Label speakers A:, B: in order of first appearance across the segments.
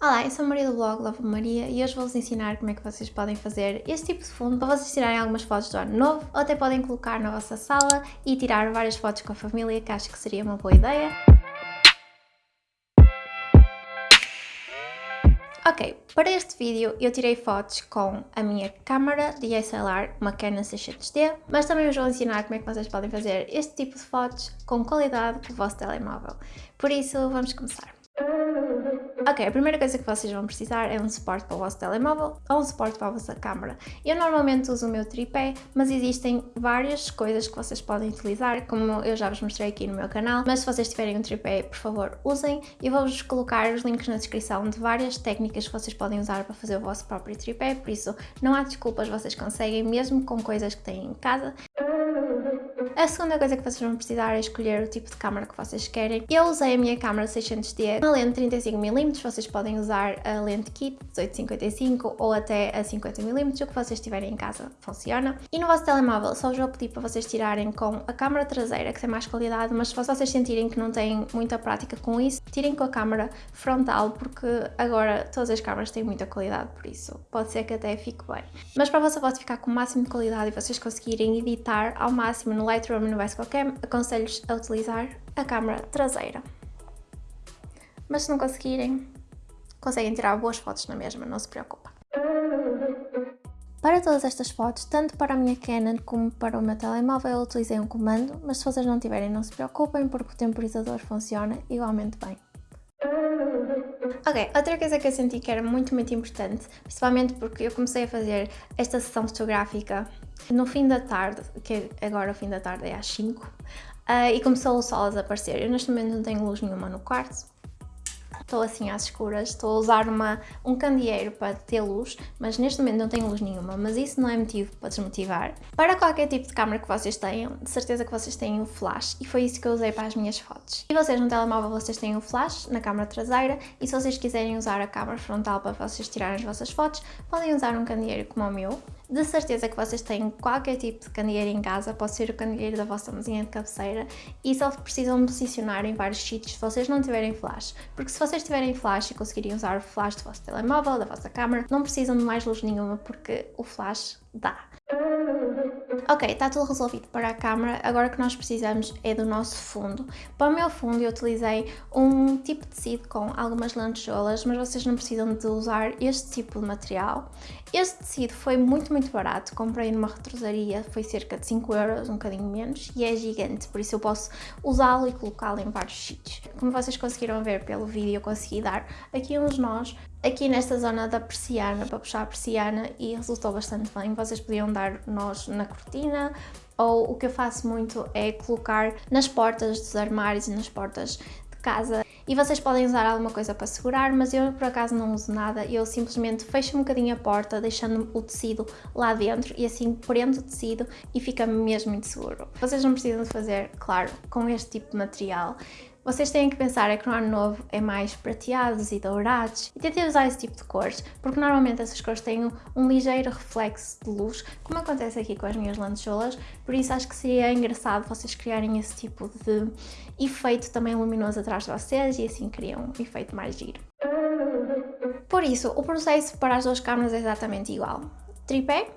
A: Olá, eu sou a Maria do blog Love Maria e hoje vou-vos ensinar como é que vocês podem fazer este tipo de fundo para vocês tirarem algumas fotos do ano novo ou até podem colocar na vossa sala e tirar várias fotos com a família que acho que seria uma boa ideia. Ok, para este vídeo eu tirei fotos com a minha câmera DSLR, uma Canon 600D, mas também vos vou ensinar como é que vocês podem fazer este tipo de fotos com qualidade com o vosso telemóvel. Por isso, vamos começar. Ok, a primeira coisa que vocês vão precisar é um suporte para o vosso telemóvel ou um suporte para a vossa câmera. Eu normalmente uso o meu tripé, mas existem várias coisas que vocês podem utilizar, como eu já vos mostrei aqui no meu canal, mas se vocês tiverem um tripé, por favor, usem. E vou-vos colocar os links na descrição de várias técnicas que vocês podem usar para fazer o vosso próprio tripé, por isso não há desculpas, vocês conseguem, mesmo com coisas que têm em casa. A segunda coisa que vocês vão precisar é escolher o tipo de câmera que vocês querem. Eu usei a minha câmera 600D, uma lente 35mm, vocês podem usar a lente kit 1855 ou até a 50mm, o que vocês tiverem em casa funciona. E no vosso telemóvel só vou pedir para vocês tirarem com a câmera traseira, que tem mais qualidade, mas se vocês sentirem que não têm muita prática com isso, tirem com a câmera frontal, porque agora todas as câmeras têm muita qualidade, por isso pode ser que até fique bem. Mas para a vossa foto ficar com o máximo de qualidade e vocês conseguirem editar ao máximo no Lightroom Lightroom no Basecamp, aconselho-vos a utilizar a câmera traseira. Mas se não conseguirem, conseguem tirar boas fotos na mesma, não se preocupa. Para todas estas fotos, tanto para a minha Canon como para o meu telemóvel, eu utilizei um comando, mas se vocês não tiverem, não se preocupem, porque o temporizador funciona igualmente bem. Ok, outra coisa que eu senti que era muito, muito importante, principalmente porque eu comecei a fazer esta sessão fotográfica no fim da tarde, que agora o fim da tarde é às 5, uh, eh, e começou o sol a desaparecer. Eu neste momento não tenho luz nenhuma no quarto, estou assim às escuras, estou a usar uma, um candeeiro para ter luz, mas neste momento não tenho luz nenhuma, mas isso não é motivo para desmotivar. Para qualquer tipo de câmera que vocês tenham, de certeza que vocês têm o um flash e foi isso que eu usei para as minhas fotos. E vocês no telemóvel vocês têm o um flash na câmera traseira e se vocês quiserem usar a câmera frontal para vocês tirarem as vossas fotos, podem usar um candeeiro como o meu, de certeza que vocês têm qualquer tipo de candeeiro em casa, pode ser o candeeiro da vossa mesinha de cabeceira e só precisam posicionar em vários sítios se vocês não tiverem flash, porque se vocês tiverem flash e conseguirem usar o flash do vosso telemóvel, da vossa câmera, não precisam de mais luz nenhuma porque o flash dá. Ok, está tudo resolvido para a câmera, agora o que nós precisamos é do nosso fundo. Para o meu fundo eu utilizei um tipo de tecido com algumas lantejoulas, mas vocês não precisam de usar este tipo de material. Este tecido foi muito, muito barato, comprei numa retrosaria, foi cerca de 5 euros, um bocadinho menos, e é gigante, por isso eu posso usá-lo e colocá-lo em vários sítios. Como vocês conseguiram ver pelo vídeo, eu consegui dar aqui uns nós aqui nesta zona da persiana, para puxar a persiana e resultou bastante bem. Vocês podiam dar nós na cortina ou o que eu faço muito é colocar nas portas dos armários e nas portas de casa e vocês podem usar alguma coisa para segurar, mas eu por acaso não uso nada, eu simplesmente fecho um bocadinho a porta, deixando o tecido lá dentro e assim prendo o tecido e fica mesmo muito seguro. Vocês não precisam de fazer, claro, com este tipo de material, vocês têm que pensar é que no ano novo é mais prateados e dourados e tentem usar esse tipo de cores, porque normalmente essas cores têm um, ligeiro reflexo de luz, como acontece aqui com as minhas lantejoulas, por isso acho que seria engraçado vocês criarem esse tipo de efeito também luminoso atrás de vocês e assim criam um efeito mais giro. Por isso, o processo para as duas câmeras é exatamente igual. Tripé,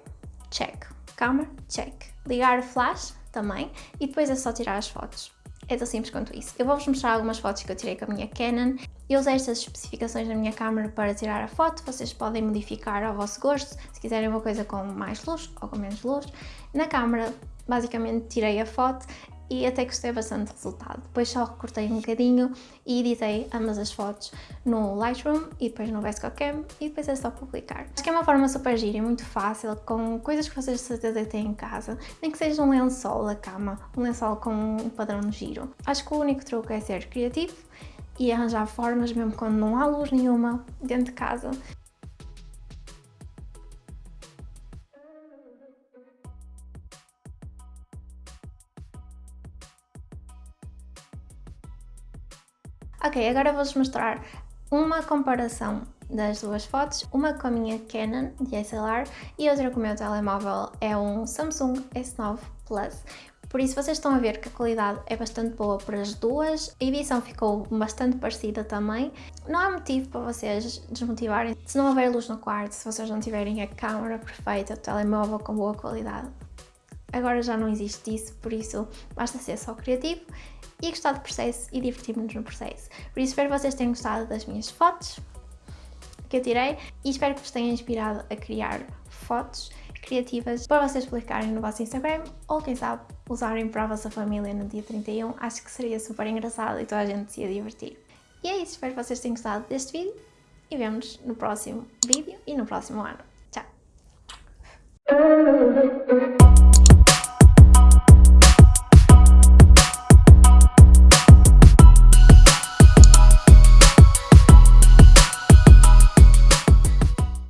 A: check. Câmera, check. Ligar o flash, também. E depois é só tirar as fotos. É tão simples quanto isso. Eu vou-vos mostrar algumas fotos que eu tirei com a minha Canon. Eu usei estas especificações da minha câmera para tirar a foto, vocês podem modificar ao vosso gosto, se quiserem uma coisa com mais luz ou com menos luz. Na câmera, basicamente tirei a foto e até gostei bastante do resultado. Depois só recortei um bocadinho e editei ambas as fotos no Lightroom e depois no Cam e depois é só publicar. Acho que é uma forma super gira e muito fácil, com coisas que vocês de certeza têm em casa, nem que seja um lençol da cama, um lençol com um padrão de giro. Acho que o único truque é ser criativo e arranjar formas, mesmo quando não há luz nenhuma dentro de casa, Ok, agora vou-vos mostrar uma comparação das duas fotos, uma com a minha Canon DSLR e outra com o meu telemóvel é um Samsung S9 Plus. Por isso vocês estão a ver que a qualidade é bastante boa para as duas, a edição ficou bastante parecida também. Não há motivo para vocês desmotivarem se não houver luz no quarto, se vocês não tiverem a câmera perfeita, o telemóvel com boa qualidade. Agora já não existe isso, por isso basta ser só criativo e gostar do processo e divertir-nos no processo. Por isso espero que vocês tenham gostado das minhas fotos que eu tirei e espero que vos tenha inspirado a criar fotos criativas para vocês publicarem no vosso Instagram ou quem sabe usarem para a vossa família no dia 31. Acho que seria super engraçado e toda a gente se ia divertir. E é isso, espero que vocês tenham gostado deste vídeo e vemos no próximo vídeo e no próximo ano. Tchau!